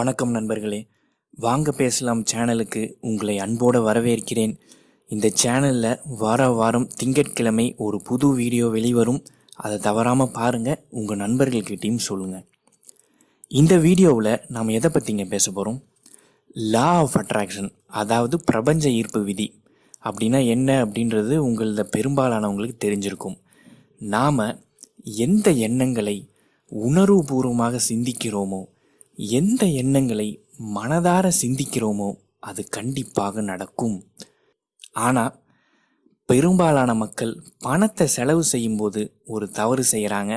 வணக்கம் நண்பர்களே. வாங்க பேசலாம் சேனலுக்கு. உங்களை அன்போடு வரவேற்கிறேன். இந்த சேனலில் வார வாரம் திங்கட்கிழமை ஒரு புது வீடியோ வெளிவரும். அதை தவறாமல் பாருங்கள் உங்கள் நண்பர்கள்கிட்டையும் சொல்லுங்கள் இந்த வீடியோவில் நாம் எதை பற்றிங்க பேச போகிறோம் லா ஆஃப் அட்ராக்ஷன் அதாவது பிரபஞ்ச ஈர்ப்பு விதி. அப்படின்னா என்ன அப்படின்றது உங்களில் பெரும்பாலானவங்களுக்கு தெரிஞ்சிருக்கும். நாம் எந்த எண்ணங்களை உணர்வுபூர்வமாக சிந்திக்கிறோமோ எந்த எண்ணங்களை மனதார சிந்திக்கிறோமோ அது கண்டிப்பாக நடக்கும். ஆனால் பெரும்பாலான மக்கள் பணத்தை செலவு செய்யும்போது ஒரு தவறு செய்கிறாங்க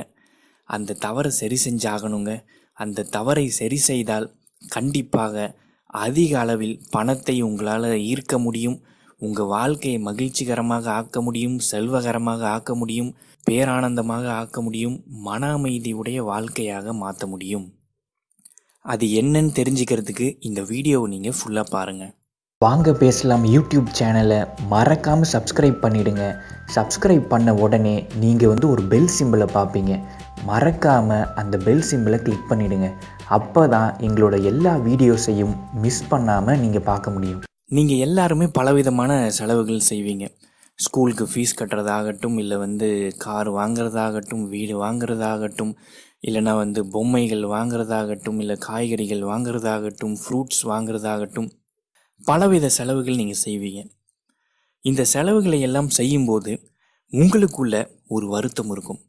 அந்த தவறை சரி செஞ்சாகணுங்க. அந்த தவறை சரி செய்தால் கண்டிப்பாக அதிக அளவில் பணத்தை உங்களால் ஈர்க்க முடியும். உங்கள் வாழ்க்கையை மகிழ்ச்சிகரமாக ஆக்க முடியும் செல்வகரமாக ஆக்க முடியும் பேரானந்தமாக ஆக்க முடியும் மன அமைதியுடைய வாழ்க்கையாக மாற்ற முடியும். அது என்னன்னு தெரிஞ்சுக்கிறதுக்கு இந்த வீடியோவை நீங்கள் ஃபுல்லாக பாருங்கள் வாங்க பேசலாம் யூடியூப் சேனலை மறக்காமல் சப்ஸ்கிரைப் பண்ணிடுங்க. சப்ஸ்கிரைப் பண்ண உடனே நீங்கள் வந்து ஒரு பெல் சிம்பிளை பார்ப்பீங்க. மறக்காமல் அந்த பெல் சிம்பிளை கிளிக் பண்ணிடுங்க. அப்போ தான் எங்களோட எல்லா வீடியோஸையும் மிஸ் பண்ணாமல் நீங்கள் பார்க்க முடியும். நீங்கள் எல்லாருமே பலவிதமான செலவுகள் செய்வீங்க. ஸ்கூலுக்கு ஃபீஸ் கட்டுறதாகட்டும் இல்லை வந்து கார் வாங்குறதாகட்டும் வீடு வாங்குறதாகட்டும் இல்லைனா வந்து பொம்மைகள் வாங்குறதாகட்டும் இல்லை காய்கறிகள் வாங்குறதாகட்டும் ஃப்ரூட்ஸ் வாங்குறதாகட்டும் பலவித செலவுகள் நீங்கள் செய்வீங்க. இந்த செலவுகளை எல்லாம் செய்யும்போது உங்களுக்குள்ள ஒரு வருத்தம் இருக்கும்.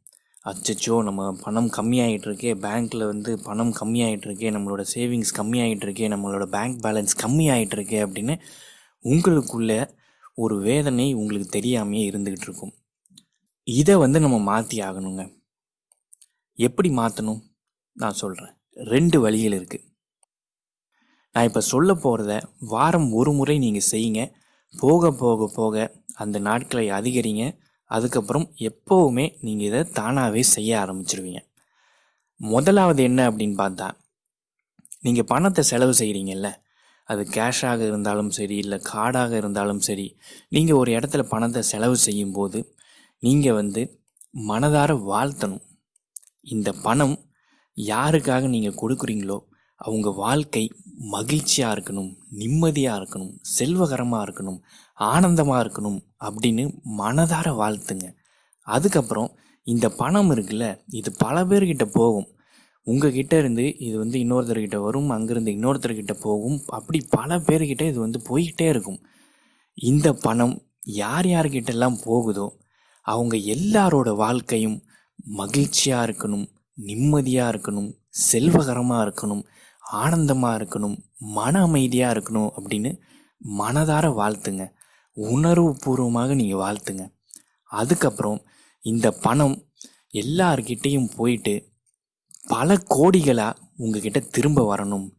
அச்சச்சோ நம்ம பணம் கம்மியாகிட்டுருக்கே பேங்க்கில் வந்து பணம் கம்மியாகிட்டுருக்கே நம்மளோட சேவிங்ஸ் கம்மியாகிட்டுருக்கே நம்மளோட பேங்க் பேலன்ஸ் கம்மியாகிட்டுருக்கே அப்படின்னு உங்களுக்குள்ள ஒரு வேதனை உங்களுக்கு தெரியாமையே இருந்துக்கிட்டு இருக்கும். இதை வந்து நம்ம மாற்றி ஆகணுங்க. எப்படி மாற்றணும் நான் சொல்கிறேன் ரெண்டு வழிகள் இருக்குது நான் இப்போ சொல்ல போகிறத வாரம் ஒரு முறை நீங்கள் செய்யுங்க. போக போக போக அந்த நாட்களை அதிகரிங்க. அதுக்கப்புறம் எப்போவுமே நீங்கள் இதை தானாகவே செய்ய ஆரம்பிச்சிருவீங்க. முதலாவது என்ன அப்படின்னு பார்த்தா நீங்கள் பணத்தை செலவு செய்கிறீங்கல்ல அது கேஷாக இருந்தாலும் சரி இல்லை கார்டாக இருந்தாலும் சரி நீங்கள் ஒரு இடத்துல பணத்தை செலவு செய்யும்போது நீங்கள் வந்து மனதார வாழ்த்தணும். இந்த பணம் யாருக்காக நீங்கள் கொடுக்குறீங்களோ அவங்க வாழ்க்கை மகிழ்ச்சியாக இருக்கணும் நிம்மதியாக இருக்கணும் செல்வகரமாக இருக்கணும் ஆனந்தமாக இருக்கணும் அப்படின்னு மனதார வாழ்த்துங்க. அதுக்கப்புறம் இந்த பணம் இருக்குல்ல இது பல பேர்கிட்ட போகும். உங்ககிட்ட இருந்து இது வந்து இன்னொருத்தர்கிட்ட வரும் அங்கேருந்து இன்னொருத்தர்கிட்ட போகும். அப்படி பல பேர்கிட்ட இது வந்து போய்கிட்டே இருக்கும். இந்த பணம் யார் யார்கிட்டெல்லாம் போகுதோ அவங்க எல்லாரோட வாழ்க்கையும் மகிழ்ச்சியாக இருக்கணும் நிம்மதியாக இருக்கணும் செல்வகரமாக இருக்கணும் ஆனந்தமாக இருக்கணும் மன அமைதியாக இருக்கணும் அப்படின்னு மனதார வாழ்த்துங்க. உணர்வுபூர்வமாக நீங்கள் வாழ்த்துங்க. அதுக்கப்புறம் இந்த பணம் எல்லார்கிட்டேயும் போயிட்டு பல கோடிகளாக உங்ககிட்ட திரும்ப வரணும்.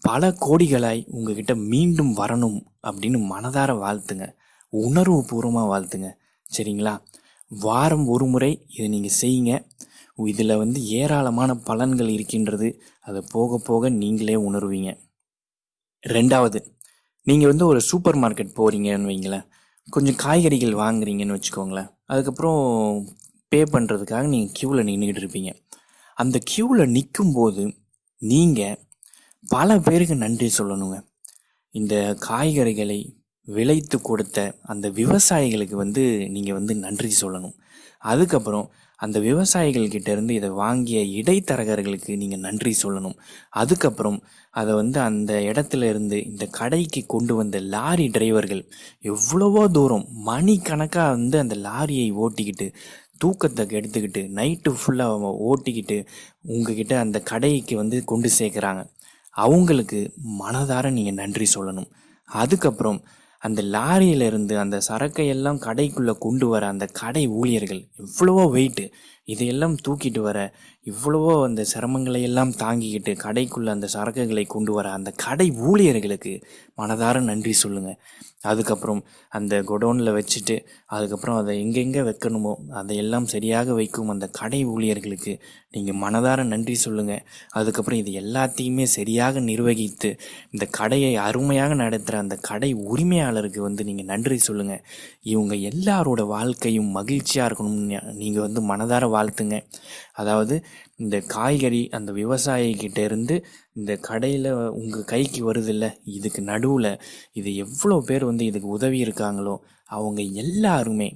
பல கோடிகளாய் உங்ககிட்ட மீண்டும் வரணும் அப்படின்னு மனதார வாழ்த்துங்க. உணர்வுபூர்வமாக வாழ்த்துங்க. சரிங்களா? வாரம் ஒரு முறை இதை நீங்கள் செய்யுங்க. இதில் வந்து ஏராளமான பலன்கள் இருக்கின்றது. அதை போக போக நீங்களே உணர்வீங்க. ரெண்டாவது நீங்கள் வந்து ஒரு சூப்பர் மார்க்கெட் போகிறீங்கன்னு வைங்களேன். கொஞ்சம் காய்கறிகள் வாங்குறீங்கன்னு வச்சுக்கோங்களேன். அதுக்கப்புறம் பே பண்ணுறதுக்காக நீங்கள் க்யூவில் நின்றுக்கிட்டு இருப்பீங்க. அந்த க்யூவில் நிற்கும்போது நீங்கள் பல பேருக்கு நன்றி சொல்லணுங்க. இந்த காய்கறிகளை விளைத்து கொடுத்த அந்த விவசாயிகளுக்கு வந்து நீங்கள் வந்து நன்றி சொல்லணும். அதுக்கப்புறம் அந்த விவசாயிகள் இருந்து இதை வாங்கிய இடைத்தரகர்களுக்கு நீங்கள் நன்றி சொல்லணும். அதுக்கப்புறம் அதை வந்து அந்த இடத்துல இருந்து இந்த கடைக்கு கொண்டு வந்த லாரி டிரைவர்கள் எவ்வளவோ தூரம் மணிக்கணக்காக வந்து அந்த லாரியை ஓட்டிக்கிட்டு தூக்கத்தை எடுத்துக்கிட்டு நைட்டு ஃபுல்லாக ஓட்டிக்கிட்டு உங்ககிட்ட அந்த கடைக்கு வந்து கொண்டு சேர்க்குறாங்க. அவங்களுக்கு மனதார நீங்கள் நன்றி சொல்லணும். அதுக்கப்புறம் அந்த லாரியிலிருந்து அந்த சரக்கை எல்லாம் கடைக்குள்ளே கொண்டு வர அந்த கடை ஊழியர்கள் எவ்வளவோ வெயிட்டு இதையெல்லாம் தூக்கிட்டு வர இவ்வளவோ அந்த சிரமங்களை எல்லாம் தாங்கிக்கிட்டு கடைக்குள்ளே அந்த சரக்குகளை கொண்டு வர அந்த கடை ஊழியர்களுக்கு மனதார நன்றி சொல்லுங்கள் அதுக்கப்புறம் அந்த குடோனில் வச்சுட்டு அதுக்கப்புறம் அதை எங்கெங்கே வைக்கணுமோ அதையெல்லாம் சரியாக வைக்கும் அந்த கடை ஊழியர்களுக்கு நீங்கள் மனதார நன்றி சொல்லுங்கள் அதுக்கப்புறம் இது எல்லாத்தையுமே சரியாக நிர்வகித்து இந்த கடையை அருமையாக நடத்துகிற அந்த கடை உரிமையாளருக்கு வந்து நீங்கள் நன்றி சொல்லுங்கள் இவங்க எல்லாரோட வாழ்க்கையும் மகிழ்ச்சியாக இருக்கணும்னு நீங்கள் வந்து மனதார வாழ்த்துங்க. அதாவது இந்த காய்கறி அந்த விவசாயிக்கிட்ட இருந்து இந்த கடையில் உங்கள் கைக்கு வருதில்ல? இதுக்கு நடுவில் இது எவ்வளோ பேர் வந்து இதுக்கு உதவி இருக்காங்களோ அவங்க எல்லாருமே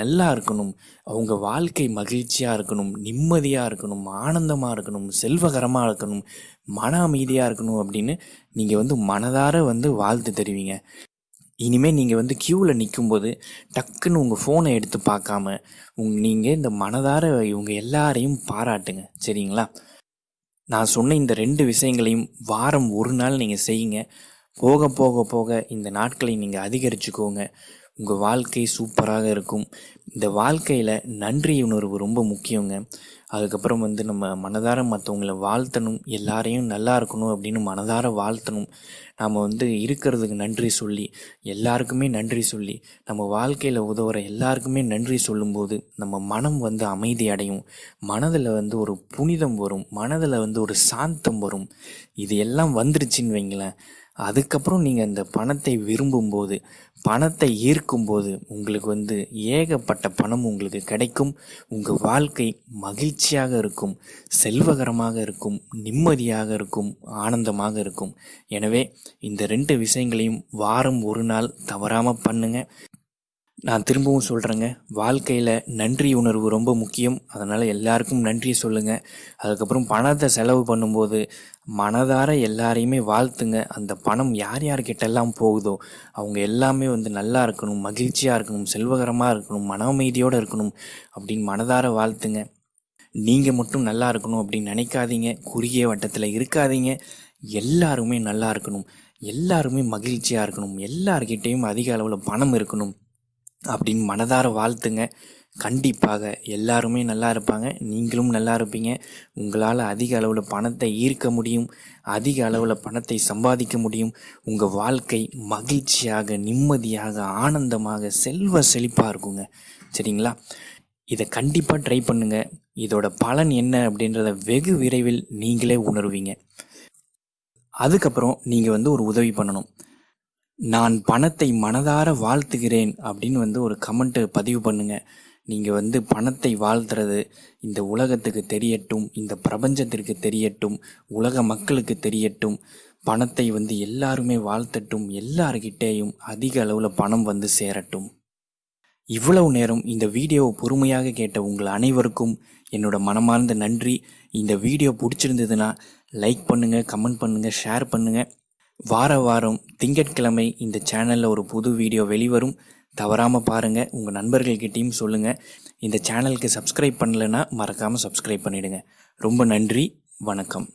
நல்லா இருக்கணும். அவங்க வாழ்க்கை மகிழ்ச்சியாக இருக்கணும் நிம்மதியாக இருக்கணும் ஆனந்தமாக இருக்கணும் செல்வகரமாக இருக்கணும் மன அமைதியாக இருக்கணும் அப்படின்னு நீங்கள் வந்து மனதார வந்து வாழ்த்து தருவீங்க. இனிமேல் நீங்கள் வந்து க்யூவில் நிற்கும்போது டக்குன்னு உங்கள் ஃபோனை எடுத்து பார்க்காம உங் நீங்கள் இந்த மனதார இவங்க எல்லாரையும் பாராட்டுங்க. சரிங்களா? நான் சொன்ன இந்த ரெண்டு விஷயங்களையும் வாரம் ஒரு நாள் நீங்கள் செய்யுங்க. போக போக போக இந்த நாட்களை நீங்கள் அதிகரிச்சுக்கோங்க. உங்கள் வாழ்க்கை சூப்பராக இருக்கும். இந்த வாழ்க்கையில் நன்றி உணர்வு ரொம்ப முக்கியங்க. அதுக்கப்புறம் வந்து நம்ம மனதார மற்றவங்கள வாழ்த்தணும். எல்லாரையும் நல்லா இருக்கணும் அப்படின்னு மனதார வாழ்த்தணும். நாம் வந்து இருக்கிறதுக்கு நன்றி சொல்லி எல்லாருக்குமே நன்றி சொல்லி நம்ம வாழ்க்கையில் உதவுற எல்லாருக்குமே நன்றி சொல்லும்போது நம்ம மனம் வந்து அமைதி அடையும். மனதில் வந்து ஒரு புனிதம் வரும். மனதில் வந்து ஒரு சாந்தம் வரும். இது எல்லாம் வந்துருச்சுன்னு வைங்களேன். அதுக்கப்புறம் நீங்கள் அந்த பணத்தை விரும்பும்போது பணத்தை ஈர்க்கும்போது உங்களுக்கு வந்து ஏகப்பட்ட பணம் உங்களுக்கு கிடைக்கும். உங்கள் வாழ்க்கை மகிழ்ச்சியாக இருக்கும் செல்வகரமாக இருக்கும் நிம்மதியாக இருக்கும் ஆனந்தமாக இருக்கும். எனவே இந்த ரெண்டு விஷயங்களையும் வாரம் ஒரு நாள் தவறாமல் பண்ணுங்கள் நான் திரும்பவும் சொல்கிறேங்க வாழ்க்கையில் நன்றி உணர்வு ரொம்ப முக்கியம். அதனால் எல்லாருக்கும் நன்றி சொல்லுங்கள் அதுக்கப்புறம் பணத்தை செலவு பண்ணும்போது மனதார எல்லாரையுமே வாழ்த்துங்க. அந்த பணம் யார் யார்கிட்டெல்லாம் போகுதோ அவங்க எல்லாமே வந்து நல்லா இருக்கணும் மகிழ்ச்சியாக இருக்கணும் செல்வகரமாக இருக்கணும் மன அமைதியோடு இருக்கணும் அப்படின்னு மனதார வாழ்த்துங்க. நீங்கள் மட்டும் நல்லா இருக்கணும் அப்படின்னு நினைக்காதீங்க. குறுகிய வட்டத்தில் இருக்காதீங்க. எல்லாருமே நல்லா இருக்கணும். எல்லாருமே மகிழ்ச்சியாக இருக்கணும். எல்லார்கிட்டேயும் அதிக அளவில் பணம் இருக்கணும். அப்படின்னு மனதார வாழ்த்துங்க. கண்டிப்பாக எல்லாருமே நல்லா இருப்பாங்க. நீங்களும் நல்லா இருப்பீங்க. உங்களால் அதிக அளவில் பணத்தை ஈர்க்க முடியும். அதிக அளவில் பணத்தை சம்பாதிக்க முடியும். உங்கள் வாழ்க்கை மகிழ்ச்சியாக நிம்மதியாக ஆனந்தமாக செல்வ செழிப்பாக இருக்குங்க. சரிங்களா? இதை கண்டிப்பாக ட்ரை பண்ணுங்கள் இதோட பலன் என்ன அப்படின்றத வெகு விரைவில் நீங்களே உணர்வீங்க. அதுக்கப்புறம் நீங்கள் வந்து ஒரு உதவி பண்ணணும். நான் பணத்தை மனதார வாழ்த்துகிறேன் அப்படின்னு வந்து ஒரு கமெண்ட்டு பதிவு பண்ணுங்க. நீங்கள் வந்து பணத்தை வாழ்த்துறது இந்த உலகத்துக்கு தெரியட்டும் இந்த பிரபஞ்சத்திற்கு தெரியட்டும் உலக மக்களுக்கு தெரியட்டும். பணத்தை வந்து எல்லாருமே வாழ்த்தட்டும் எல்லார்கிட்டேயும் அதிக அளவில் பணம் வந்து சேரட்டும். இவ்வளவு நேரம் இந்த வீடியோவை பொறுமையாக கேட்ட உங்கள் அனைவருக்கும் என்னோட மனமார்ந்த நன்றி. இந்த வீடியோ பிடிச்சிருந்ததுன்னா லைக் பண்ணுங்கள் கமெண்ட் பண்ணுங்கள் ஷேர் பண்ணுங்கள் வார வாரம் திங்கட்கிழமை இந்த சேனலில் ஒரு புது வீடியோ வெளிவரும். தவறாமல் பாருங்கள் உங்கள் நண்பர்கள்கிட்டையும் சொல்லுங்கள் இந்த சேனலுக்கு சப்ஸ்கிரைப் பண்ணலைன்னா மறக்காமல் சப்ஸ்கிரைப் பண்ணிவிடுங்க ரொம்ப நன்றி. வணக்கம்.